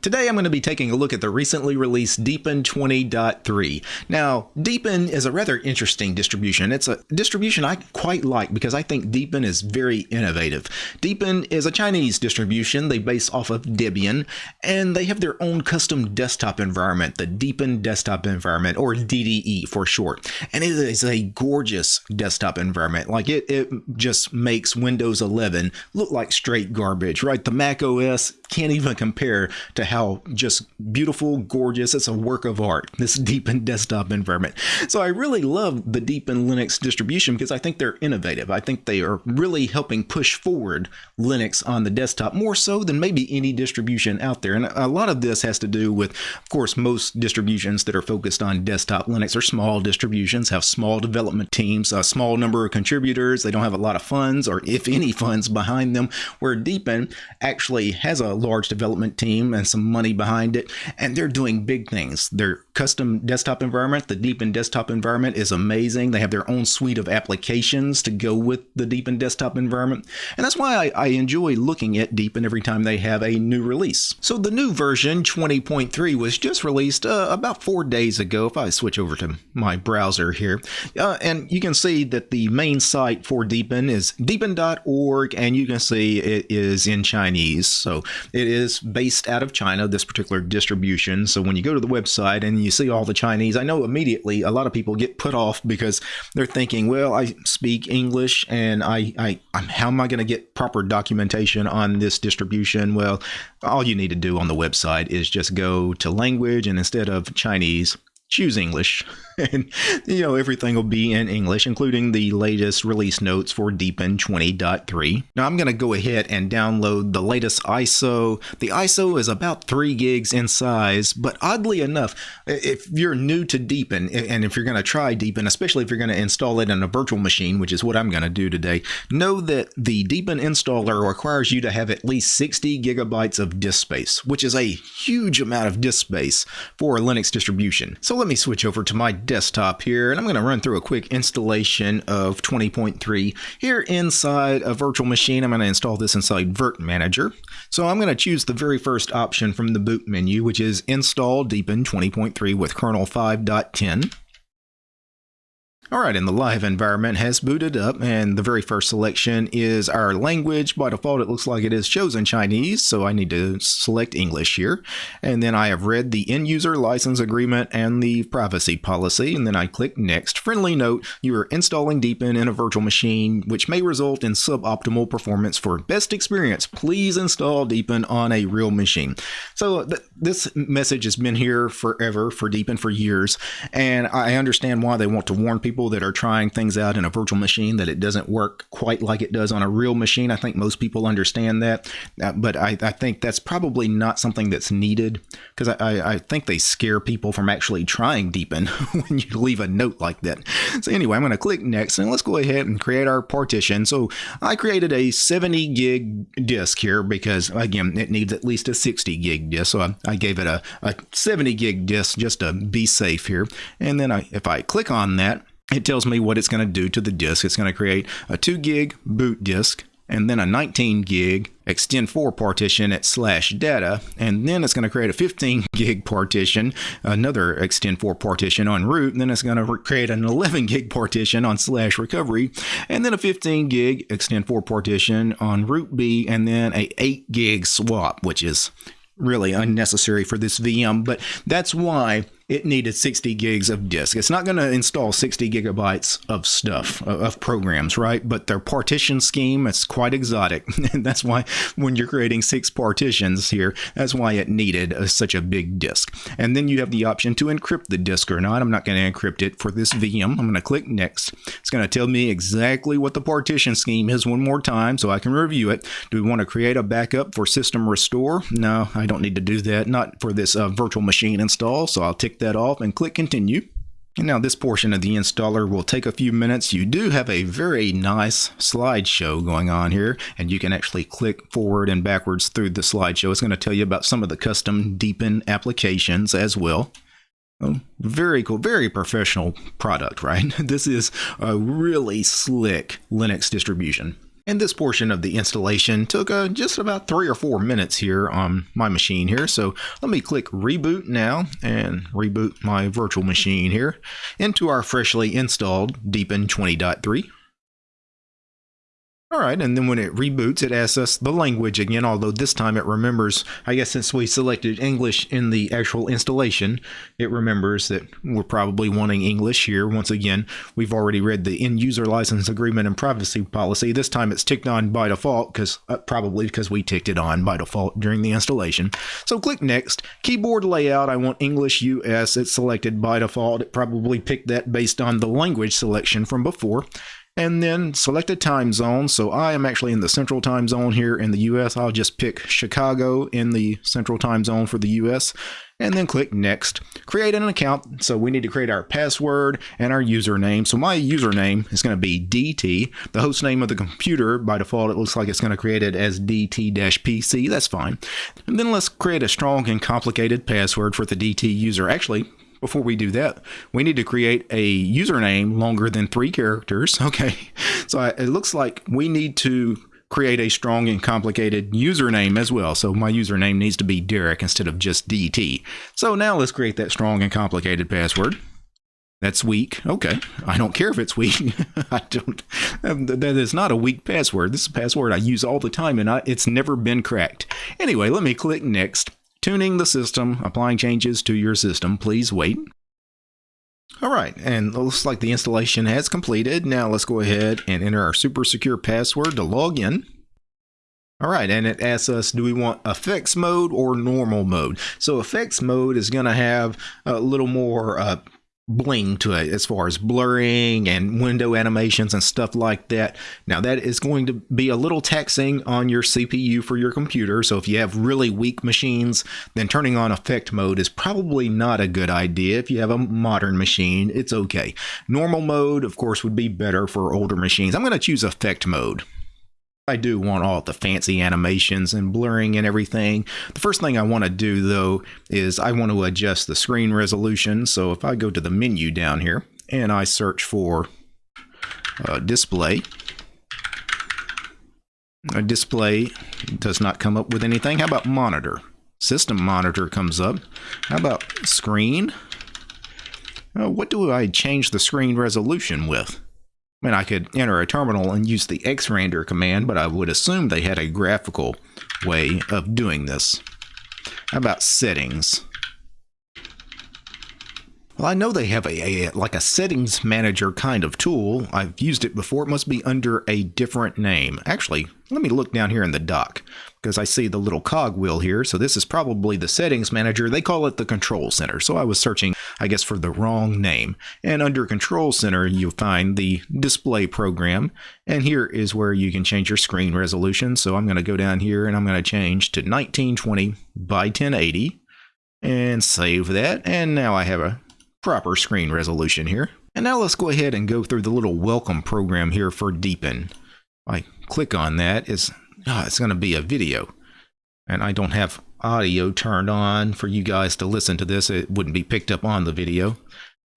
Today I'm going to be taking a look at the recently released Deepin 20.3. Now, Deepin is a rather interesting distribution. It's a distribution I quite like because I think Deepin is very innovative. Deepin is a Chinese distribution. They base off of Debian and they have their own custom desktop environment, the Deepin Desktop Environment or DDE for short. And it is a gorgeous desktop environment. Like it, it just makes Windows 11 look like straight garbage, right? The Mac OS can't even compare to how just beautiful, gorgeous, it's a work of art, this Deepin desktop environment. So I really love the Deepin Linux distribution because I think they're innovative. I think they are really helping push forward Linux on the desktop more so than maybe any distribution out there. And a lot of this has to do with, of course, most distributions that are focused on desktop Linux are small distributions, have small development teams, a small number of contributors. They don't have a lot of funds or if any funds behind them, where Deepin actually has a large development team and some money behind it, and they're doing big things. Their custom desktop environment, the Deepin desktop environment, is amazing. They have their own suite of applications to go with the Deepin desktop environment, and that's why I, I enjoy looking at Deepin every time they have a new release. So the new version 20.3 was just released uh, about four days ago. If I switch over to my browser here, uh, and you can see that the main site for Deepin is deepin.org, and you can see it is in Chinese. So it is based out of China, this particular distribution. So when you go to the website and you see all the Chinese, I know immediately a lot of people get put off because they're thinking, well, I speak English and I, I how am I going to get proper documentation on this distribution? Well, all you need to do on the website is just go to language and instead of Chinese, choose English. and you know everything will be in English, including the latest release notes for Deepin 20.3. Now I'm going to go ahead and download the latest ISO. The ISO is about 3 gigs in size, but oddly enough, if you're new to Deepin, and if you're going to try Deepin, especially if you're going to install it in a virtual machine, which is what I'm going to do today, know that the Deepin installer requires you to have at least 60 gigabytes of disk space, which is a huge amount of disk space for a Linux distribution. So let me switch over to my desktop here and I'm going to run through a quick installation of 20.3 here inside a virtual machine. I'm going to install this inside virt-manager so I'm going to choose the very first option from the boot menu which is install deepin 20.3 with kernel 5.10 Alright, and the live environment has booted up, and the very first selection is our language. By default, it looks like it is chosen Chinese, so I need to select English here. And then I have read the end user license agreement and the privacy policy, and then I click Next. Friendly note, you are installing Deepin in a virtual machine, which may result in suboptimal performance. For best experience, please install Deepin on a real machine. So th this message has been here forever for Deepin for years, and I understand why they want to warn people people that are trying things out in a virtual machine that it doesn't work quite like it does on a real machine. I think most people understand that, uh, but I, I, think that's probably not something that's needed because I, I, think they scare people from actually trying Deepin when you leave a note like that. So anyway, I'm going to click next and let's go ahead and create our partition. So I created a 70 gig disk here because again, it needs at least a 60 gig disk. So I, I gave it a, a 70 gig disk just to be safe here. And then I, if I click on that, it tells me what it's going to do to the disk. It's going to create a 2 gig boot disk and then a 19 gig extend 4 partition at slash data and then it's going to create a 15 gig partition another extend 4 partition on root and then it's going to create an 11 gig partition on slash recovery and then a 15 gig extend 4 partition on root b and then a 8 gig swap which is really unnecessary for this VM but that's why it needed 60 gigs of disk. It's not going to install 60 gigabytes of stuff, of programs, right? But their partition scheme, is quite exotic. and that's why when you're creating six partitions here, that's why it needed a, such a big disk. And then you have the option to encrypt the disk or not. I'm not going to encrypt it for this VM. I'm going to click next. It's going to tell me exactly what the partition scheme is one more time so I can review it. Do we want to create a backup for system restore? No, I don't need to do that. Not for this uh, virtual machine install. So I'll tick that off and click continue. And now this portion of the installer will take a few minutes. You do have a very nice slideshow going on here, and you can actually click forward and backwards through the slideshow. It's going to tell you about some of the custom Deepin applications as well. Oh, very cool, very professional product, right? This is a really slick Linux distribution. And this portion of the installation took uh, just about three or four minutes here on my machine here. So let me click reboot now and reboot my virtual machine here into our freshly installed Deepin 20.3. All right, and then when it reboots, it asks us the language again, although this time it remembers, I guess since we selected English in the actual installation, it remembers that we're probably wanting English here. Once again, we've already read the end user license agreement and privacy policy. This time it's ticked on by default, because uh, probably because we ticked it on by default during the installation. So click Next. Keyboard layout, I want English US. It's selected by default. It probably picked that based on the language selection from before and then select a time zone. So I am actually in the central time zone here in the US. I'll just pick Chicago in the central time zone for the US and then click next. Create an account. So we need to create our password and our username. So my username is going to be DT. The host name of the computer, by default, it looks like it's going to create it as DT-PC. That's fine. And then let's create a strong and complicated password for the DT user. Actually, before we do that, we need to create a username longer than three characters. Okay, so it looks like we need to create a strong and complicated username as well. So my username needs to be Derek instead of just DT. So now let's create that strong and complicated password. That's weak. Okay. I don't care if it's weak. I don't. Um, that is not a weak password. This is a password I use all the time and I, it's never been cracked. Anyway, let me click next. Tuning the system, applying changes to your system. Please wait. All right, and looks like the installation has completed. Now let's go ahead and enter our super secure password to log in. All right, and it asks us, do we want effects mode or normal mode? So effects mode is going to have a little more uh, bling to it as far as blurring and window animations and stuff like that. Now that is going to be a little taxing on your CPU for your computer. So if you have really weak machines, then turning on effect mode is probably not a good idea. If you have a modern machine, it's okay. Normal mode, of course, would be better for older machines. I'm going to choose effect mode. I do want all the fancy animations and blurring and everything. The first thing I want to do though is I want to adjust the screen resolution. So if I go to the menu down here and I search for uh, display, a display does not come up with anything. How about monitor? System monitor comes up. How about screen? Uh, what do I change the screen resolution with? I mean, I could enter a terminal and use the xrandr command, but I would assume they had a graphical way of doing this. How about settings? Well, I know they have a, a, like a settings manager kind of tool. I've used it before. It must be under a different name. Actually, let me look down here in the dock because I see the little cog wheel here. So this is probably the settings manager. They call it the control center. So I was searching, I guess, for the wrong name. And under control center, you'll find the display program. And here is where you can change your screen resolution. So I'm going to go down here and I'm going to change to 1920 by 1080 and save that. And now I have a proper screen resolution here. And now let's go ahead and go through the little welcome program here for Deepin. I click on that, it's, oh, it's going to be a video. And I don't have audio turned on for you guys to listen to this. It wouldn't be picked up on the video.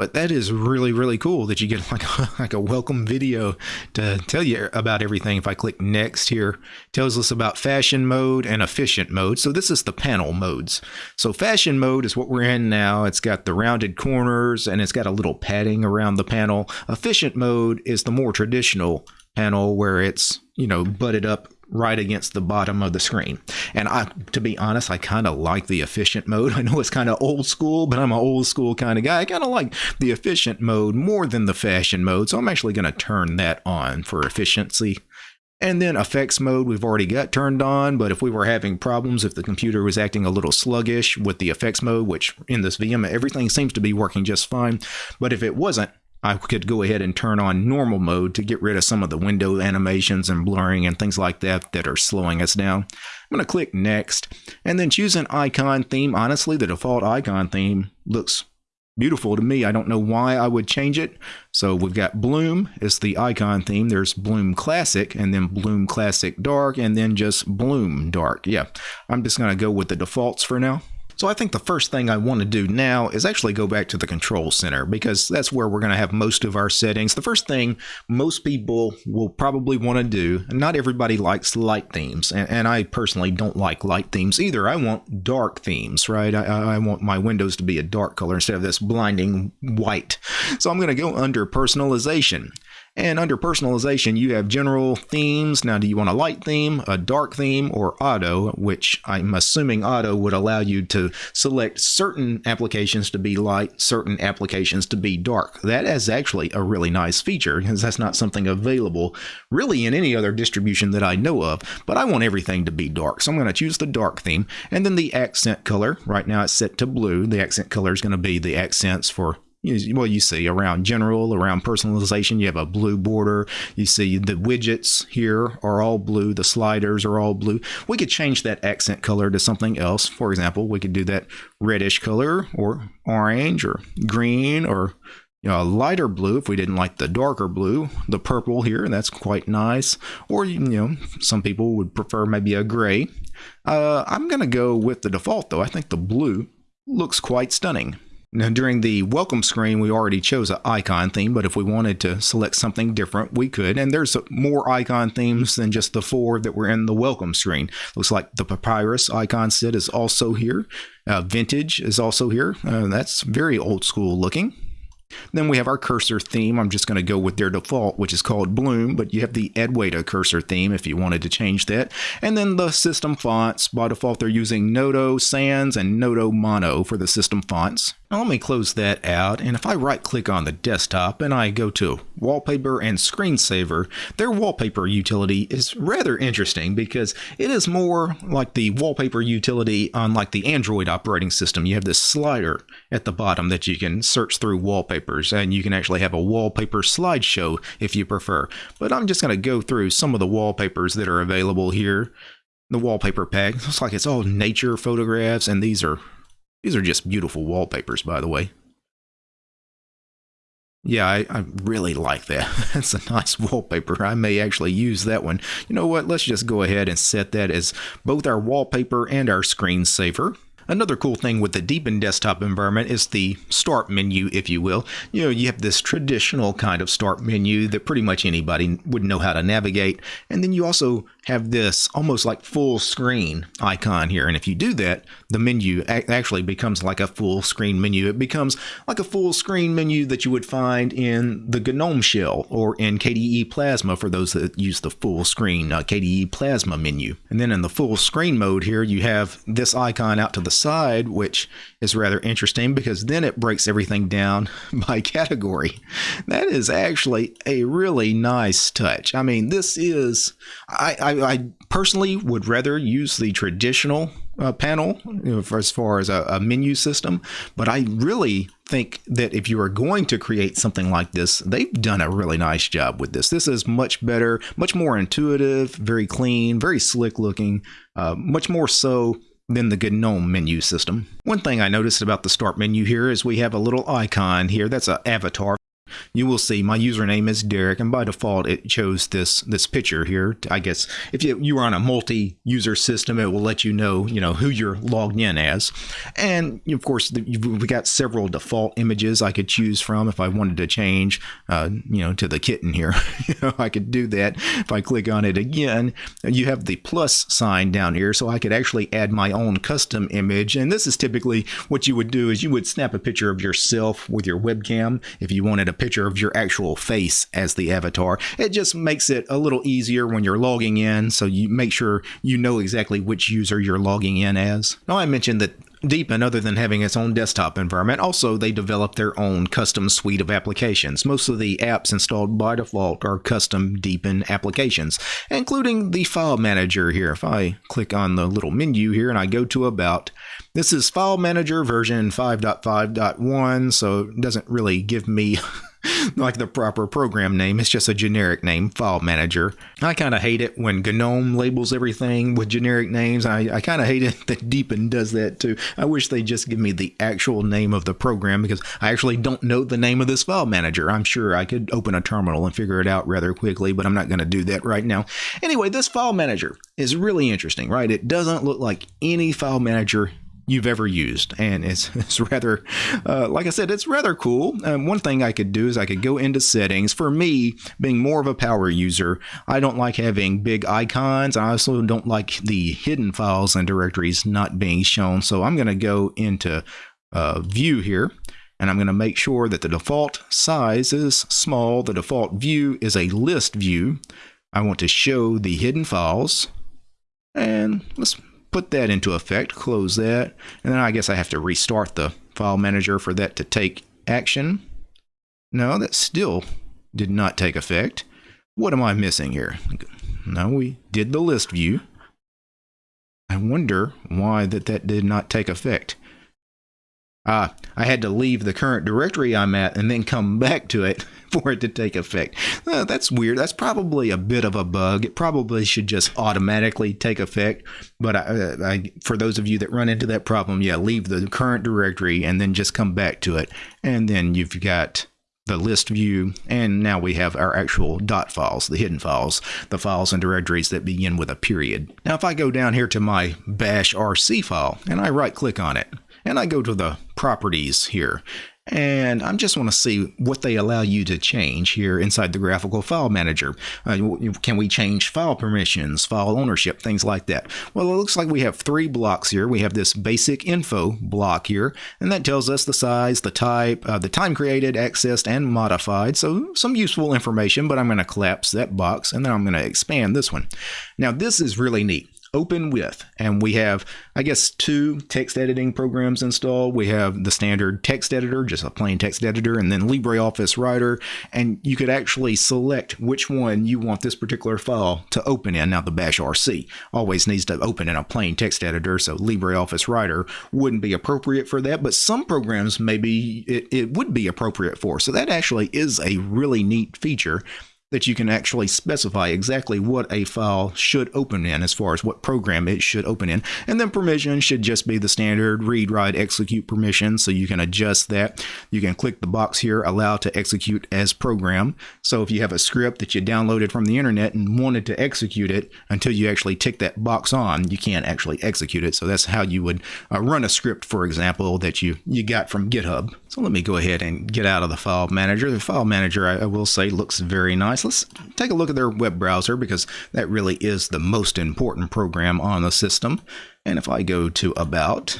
But that is really, really cool that you get like a, like a welcome video to tell you about everything. If I click next here, tells us about fashion mode and efficient mode. So this is the panel modes. So fashion mode is what we're in now. It's got the rounded corners and it's got a little padding around the panel. Efficient mode is the more traditional panel where it's, you know, butted up right against the bottom of the screen. And I, to be honest, I kind of like the efficient mode. I know it's kind of old school, but I'm an old school kind of guy. I kind of like the efficient mode more than the fashion mode. So I'm actually going to turn that on for efficiency. And then effects mode we've already got turned on, but if we were having problems, if the computer was acting a little sluggish with the effects mode, which in this VM, everything seems to be working just fine. But if it wasn't, I could go ahead and turn on normal mode to get rid of some of the window animations and blurring and things like that that are slowing us down. I'm going to click next and then choose an icon theme. Honestly, the default icon theme looks beautiful to me. I don't know why I would change it. So we've got Bloom is the icon theme. There's Bloom Classic and then Bloom Classic Dark and then just Bloom Dark. Yeah, I'm just going to go with the defaults for now. So I think the first thing I want to do now is actually go back to the control center because that's where we're going to have most of our settings. The first thing most people will probably want to do, not everybody likes light themes, and, and, I personally don't like light themes either. I want dark themes, right? I, I want my windows to be a dark color instead of this blinding white. So I'm going to go under personalization. And under personalization, you have general themes. Now, do you want a light theme, a dark theme, or auto, which I'm assuming auto would allow you to select certain applications to be light, certain applications to be dark. That is actually a really nice feature because that's not something available really in any other distribution that I know of, but I want everything to be dark. So I'm going to choose the dark theme and then the accent color. Right now it's set to blue. The accent color is going to be the accents for well, you see around general, around personalization, you have a blue border. You see the widgets here are all blue. The sliders are all blue. We could change that accent color to something else. For example, we could do that reddish color or orange or green or you know, a lighter blue if we didn't like the darker blue. The purple here, that's quite nice. Or, you know, some people would prefer maybe a gray. Uh, I'm going to go with the default, though. I think the blue looks quite stunning. Now, during the welcome screen, we already chose an icon theme, but if we wanted to select something different, we could. And there's more icon themes than just the four that were in the welcome screen. Looks like the Papyrus icon set is also here. Uh, Vintage is also here. Uh, that's very old school looking. Then we have our cursor theme. I'm just going to go with their default, which is called Bloom, but you have the Adwaita cursor theme if you wanted to change that. And then the system fonts. By default, they're using Noto Sans and Noto Mono for the system fonts. Now let me close that out, and if I right click on the desktop and I go to Wallpaper and Screensaver, their wallpaper utility is rather interesting because it is more like the wallpaper utility on like the Android operating system. You have this slider at the bottom that you can search through wallpapers, and you can actually have a wallpaper slideshow if you prefer. But I'm just going to go through some of the wallpapers that are available here. The wallpaper pack looks like it's all nature photographs, and these are these are just beautiful wallpapers, by the way. Yeah, I, I, really like that. That's a nice wallpaper. I may actually use that one. You know what? Let's just go ahead and set that as both our wallpaper and our screensaver. Another cool thing with the Deepin desktop environment is the start menu, if you will. You know, you have this traditional kind of start menu that pretty much anybody would know how to navigate. And then you also have this almost like full screen icon here. And if you do that, the menu actually becomes like a full screen menu. It becomes like a full screen menu that you would find in the GNOME shell or in KDE Plasma for those that use the full screen uh, KDE Plasma menu. And then in the full screen mode here, you have this icon out to the side, which is rather interesting because then it breaks everything down by category. That is actually a really nice touch. I mean, this is, I, I I, personally would rather use the traditional uh, panel you know, as far as a, a, menu system, but I really think that if you are going to create something like this, they've done a really nice job with this. This is much better, much more intuitive, very clean, very slick looking, uh, much more so than the GNOME menu system. One thing I noticed about the start menu here is we have a little icon here. That's an avatar you will see my username is Derek, and by default it chose this this picture here. I guess if you you are on a multi-user system, it will let you know you know who you're logged in as, and of course we got several default images I could choose from if I wanted to change, uh, you know, to the kitten here. you know, I could do that if I click on it again. You have the plus sign down here, so I could actually add my own custom image, and this is typically what you would do is you would snap a picture of yourself with your webcam if you wanted a picture of your actual face as the avatar. It just makes it a little easier when you're logging in, so you make sure you know exactly which user you're logging in as. Now, I mentioned that Deepin, other than having its own desktop environment, also they develop their own custom suite of applications. Most of the apps installed by default are custom Deepin applications, including the file manager here. If I click on the little menu here and I go to About, this is File Manager version 5.5.1, so it doesn't really give me like the proper program name. It's just a generic name, File Manager. I kind of hate it when GNOME labels everything with generic names. I, I kind of hate it that Deepin does that too. I wish they just give me the actual name of the program because I actually don't know the name of this file manager. I'm sure I could open a terminal and figure it out rather quickly, but I'm not going to do that right now. Anyway, this file manager is really interesting, right? It doesn't look like any file manager you've ever used. And it's, it's rather, uh, like I said, it's rather cool. Um, one thing I could do is I could go into settings. For me, being more of a power user, I don't like having big icons. I also don't like the hidden files and directories not being shown. So I'm going to go into uh, view here and I'm going to make sure that the default size is small. The default view is a list view. I want to show the hidden files. And let's put that into effect, close that. And then I guess I have to restart the file manager for that to take action. No, that still did not take effect. What am I missing here? No, we did the list view. I wonder why that, that did not take effect. Uh, I had to leave the current directory I'm at and then come back to it for it to take effect. Uh, that's weird. That's probably a bit of a bug. It probably should just automatically take effect. But I, uh, I, for those of you that run into that problem, yeah, leave the current directory and then just come back to it. And then you've got the list view, and now we have our actual dot files, the hidden files, the files and directories that begin with a period. Now, if I go down here to my bash RC file and I right click on it, and I go to the properties here and I just want to see what they allow you to change here inside the graphical file manager. Uh, can we change file permissions, file ownership, things like that? Well, it looks like we have three blocks here. We have this basic info block here, and that tells us the size, the type, uh, the time created, accessed, and modified. So some useful information, but I'm going to collapse that box, and then I'm going to expand this one. Now, this is really neat open with. And we have, I guess, two text editing programs installed. We have the standard text editor, just a plain text editor, and then LibreOffice Writer. And you could actually select which one you want this particular file to open in. Now, the Bash RC always needs to open in a plain text editor, so LibreOffice Writer wouldn't be appropriate for that. But some programs maybe it, it would be appropriate for. So that actually is a really neat feature that you can actually specify exactly what a file should open in as far as what program it should open in. And then permission should just be the standard read, write, execute permission. So you can adjust that. You can click the box here, allow to execute as program. So if you have a script that you downloaded from the internet and wanted to execute it until you actually tick that box on, you can't actually execute it. So that's how you would uh, run a script, for example, that you, you got from GitHub. So let me go ahead and get out of the file manager. The file manager, I, I will say, looks very nice let's take a look at their web browser because that really is the most important program on the system. And if I go to About,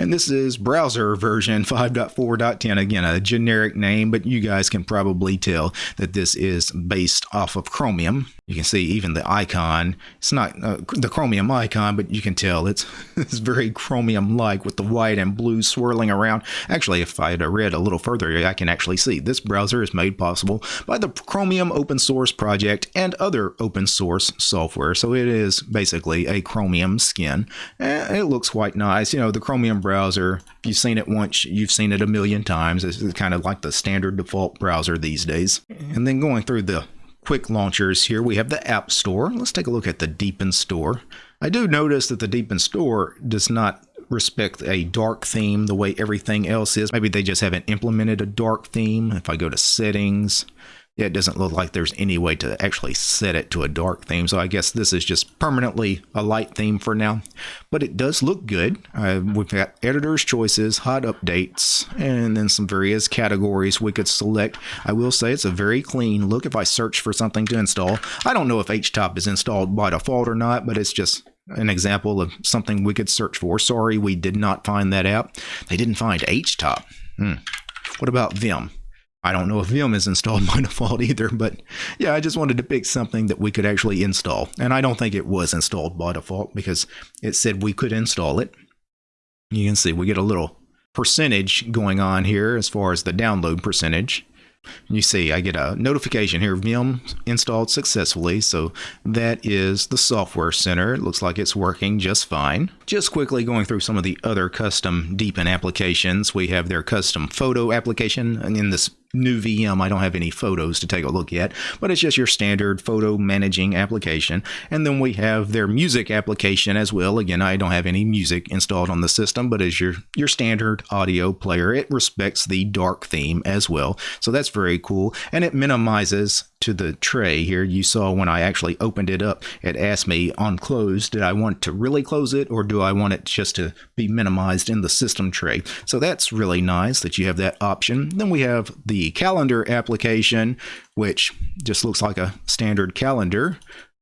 and this is browser version 5.4.10. Again, a generic name, but you guys can probably tell that this is based off of Chromium. You can see even the icon. It's not uh, the Chromium icon, but you can tell it's, it's very Chromium-like with the white and blue swirling around. Actually, if I had read a little further, I can actually see this browser is made possible by the Chromium open source project and other open source software. So it is basically a Chromium skin. And it looks quite nice. You know, the Chromium browser, if you've seen it once, you've seen it a million times. It's kind of like the standard default browser these days. And then going through the quick launchers here, we have the App Store. Let's take a look at the Deepin Store. I do notice that the Deepin Store does not respect a dark theme the way everything else is. Maybe they just haven't implemented a dark theme. If I go to settings, it doesn't look like there's any way to actually set it to a dark theme. So I guess this is just permanently a light theme for now. But it does look good. Uh, we've got editor's choices, hot updates, and then some various categories we could select. I will say it's a very clean look if I search for something to install. I don't know if HTOP is installed by default or not, but it's just an example of something we could search for. Sorry, we did not find that app. They didn't find HTOP. Hmm. What about Vim? I don't know if Vim is installed by default either, but yeah, I just wanted to pick something that we could actually install. And I don't think it was installed by default because it said we could install it. You can see we get a little percentage going on here as far as the download percentage. You see, I get a notification here, Vim installed successfully. So that is the software center. It looks like it's working just fine. Just quickly going through some of the other custom Deepin applications. We have their custom photo application. And in this new VM, I don't have any photos to take a look at, but it's just your standard photo managing application. And then we have their music application as well. Again, I don't have any music installed on the system, but as your, your standard audio player, it respects the dark theme as well. So that's very cool. And it minimizes to the tray here. You saw when I actually opened it up, it asked me on close, did I want to really close it or do I want it just to be minimized in the system tray? So that's really nice that you have that option. Then we have the calendar application, which just looks like a standard calendar.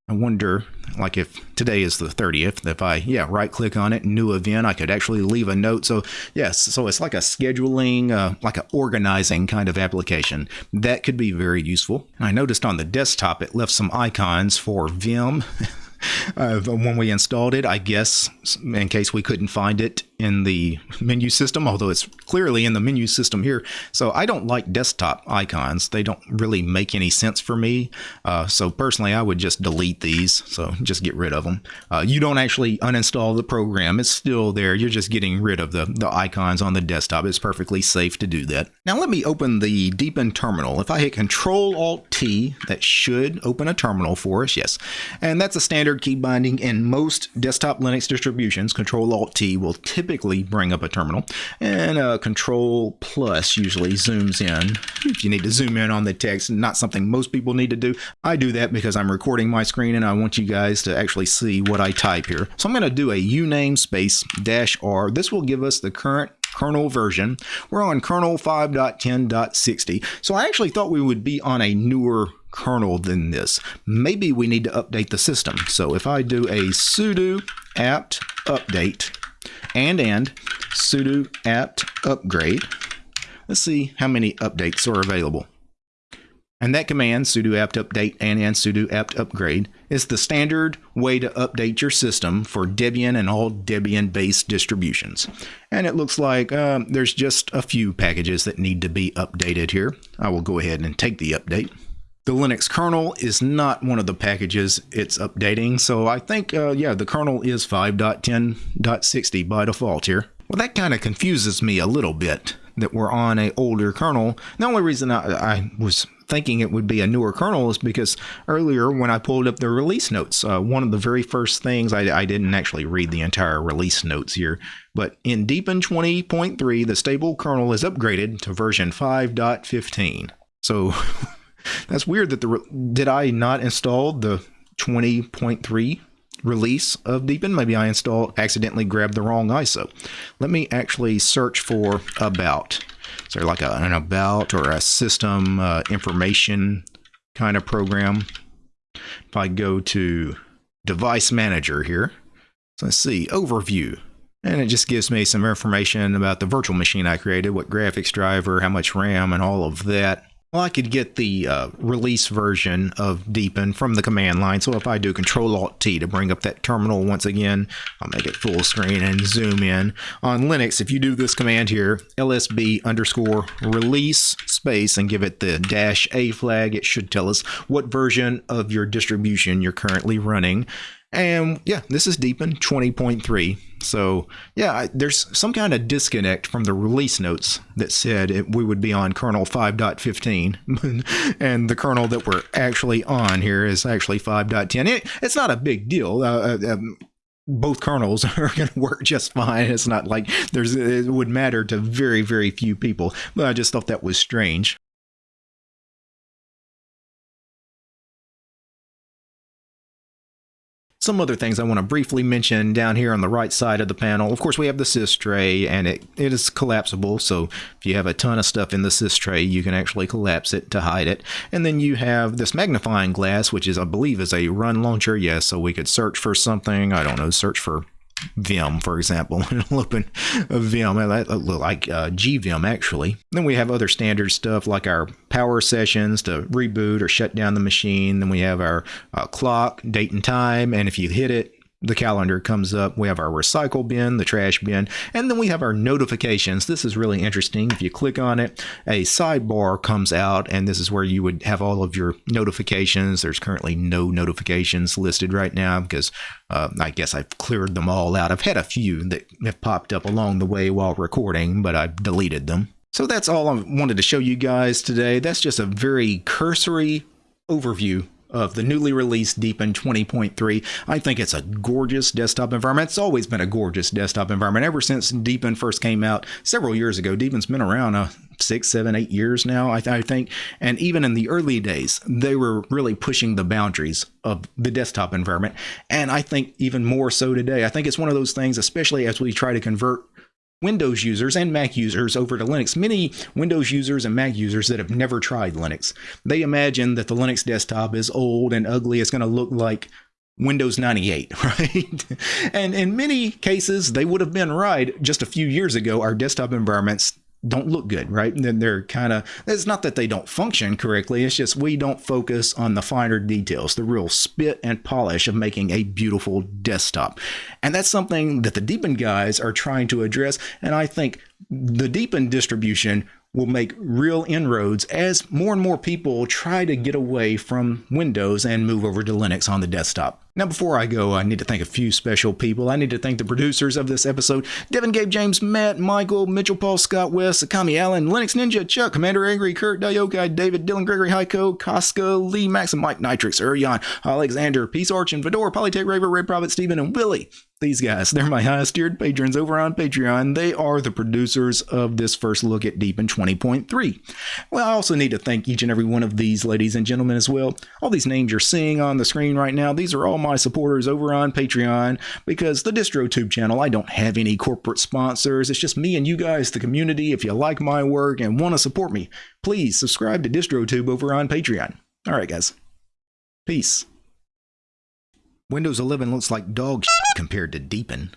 I wonder, like if today is the 30th, if I, yeah, right click on it, new event, I could actually leave a note. So yes, so it's like a scheduling, uh, like an organizing kind of application. That could be very useful. I noticed on the desktop, it left some icons for Vim. uh, when we installed it, I guess, in case we couldn't find it in the menu system, although it's clearly in the menu system here. So I don't like desktop icons. They don't really make any sense for me. Uh, so personally, I would just delete these. So just get rid of them. Uh, you don't actually uninstall the program. It's still there. You're just getting rid of the, the icons on the desktop. It's perfectly safe to do that. Now let me open the Deepin terminal. If I hit Control Alt T, that should open a terminal for us. Yes. And that's a standard key binding in most desktop Linux distributions. Control Alt T will typically typically bring up a terminal. And uh, Control Plus usually zooms in. If you need to zoom in on the text, not something most people need to do. I do that because I'm recording my screen and I want you guys to actually see what I type here. So I'm going to do a uname space dash R. This will give us the current kernel version. We're on kernel 5.10.60. So I actually thought we would be on a newer kernel than this. Maybe we need to update the system. So if I do a sudo apt update, and and sudo apt upgrade. Let's see how many updates are available. And that command, sudo apt update and and sudo apt upgrade, is the standard way to update your system for Debian and all Debian-based distributions. And it looks like um, there's just a few packages that need to be updated here. I will go ahead and take the update the Linux kernel is not one of the packages it's updating. So I think, uh, yeah, the kernel is 5.10.60 by default here. Well, that kind of confuses me a little bit that we're on a older kernel. The only reason I, I, was thinking it would be a newer kernel is because earlier when I pulled up the release notes, uh, one of the very first things, I, I, didn't actually read the entire release notes here, but in Deepin 20.3, the stable kernel is upgraded to version 5.15. So That's weird that the did I not install the 20.3 release of Deepin? Maybe I install accidentally grabbed the wrong ISO. Let me actually search for about. So like a, an about or a system uh, information kind of program. If I go to device manager here, so let's see overview. And it just gives me some information about the virtual machine I created, what graphics driver, how much RAM, and all of that. Well, I could get the uh, release version of Deepin from the command line. So if I do Control Alt T to bring up that terminal once again, I'll make it full screen and zoom in. On Linux, if you do this command here, lsb underscore release space and give it the dash A flag, it should tell us what version of your distribution you're currently running. And yeah, this is Deepin 20.3. So yeah, I, there's some kind of disconnect from the release notes that said it, we would be on kernel 5.15, and the kernel that we're actually on here is actually 5.10. It, it's not a big deal. Uh, uh, um, both kernels are going to work just fine. It's not like there's it would matter to very very few people. But I just thought that was strange. Some other things I want to briefly mention down here on the right side of the panel. Of course, we have the sys tray, and it, it is collapsible. So if you have a ton of stuff in the sys tray, you can actually collapse it to hide it. And then you have this magnifying glass, which is, I believe, is a run launcher. Yes, so we could search for something. I don't know, search for Vim, for example. It'll open a Vim, like uh, GVim, actually. Then we have other standard stuff like our power sessions to reboot or shut down the machine. Then we have our uh, clock, date and time, and if you hit it, the calendar comes up. We have our recycle bin, the trash bin, and then we have our notifications. This is really interesting. If you click on it, a sidebar comes out, and this is where you would have all of your notifications. There's currently no notifications listed right now because uh, I guess I've cleared them all out. I've had a few that have popped up along the way while recording, but I've deleted them. So that's all I wanted to show you guys today. That's just a very cursory overview of the newly released Deepin 20.3. I think it's a gorgeous desktop environment. It's always been a gorgeous desktop environment ever since Deepin first came out several years ago. Deepin's been around uh, six, seven, eight years now, I, th- I, think. And even in the early days, they were really pushing the boundaries of the desktop environment. And I think even more so today. I think it's one of those things, especially as we try to convert Windows users and Mac users over to Linux. Many Windows users and Mac users that have never tried Linux. They imagine that the Linux desktop is old and ugly. It's going to look like Windows 98, right? and in many cases, they would have been right just a few years ago. Our desktop environments don't look good, right? And then they're kind of, it's not that they don't function correctly, it's just we don't focus on the finer details, the real spit and polish of making a beautiful desktop. And that's something that the Deepin guys are trying to address. And I think the Deepin distribution will make real inroads as more and more people try to get away from Windows and move over to Linux on the desktop. Now, before I go, I need to thank a few special people. I need to thank the producers of this episode Devin, Gabe, James, Matt, Michael, Mitchell, Paul, Scott, West, Akami, Allen, Linux Ninja, Chuck, Commander Angry, Kurt, Diokai, David, Dylan, Gregory, Heiko, Casca, Lee, Max, and Mike, Nitrix, Urion, Alexander, Peace Arch, Fedor, Polytech Raver, Red Prophet, Stephen, and Willie. These guys, they're my highest tiered patrons over on Patreon. They are the producers of this first look at Deepin 20.3. Well, I also need to thank each and every one of these ladies and gentlemen as well. All these names you're seeing on the screen right now, these are all my supporters over on Patreon because the DistroTube channel, I don't have any corporate sponsors. It's just me and you guys, the community. If you like my work and want to support me, please subscribe to DistroTube over on Patreon. All right, guys. Peace. Windows 11 looks like dog compared to Deepin.